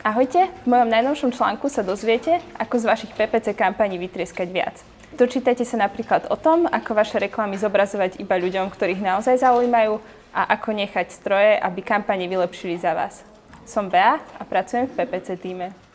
Ahojte, v mojom najnovšom článku sa dozviete, ako z vašich PPC kampaní vytrieskať viac. Dočítajte sa napríklad o tom, ako vaše reklamy zobrazovať iba ľuďom, ktorých naozaj zaujímajú a ako nechať stroje, aby kampane vylepšili za vás. Som Bea a pracujem v PPC týme.